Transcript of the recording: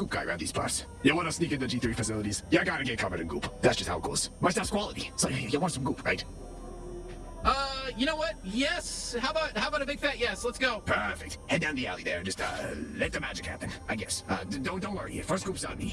goop guy around these parts. You want to sneak into G3 facilities? You gotta get covered in goop. That's just how it goes. My stuff's quality, so you want some goop, right? Uh, you know what? Yes. How about how about a big fat yes? Let's go. Perfect. Head down the alley there just uh let the magic happen. I guess. Uh, don't don't worry. First scoops on me.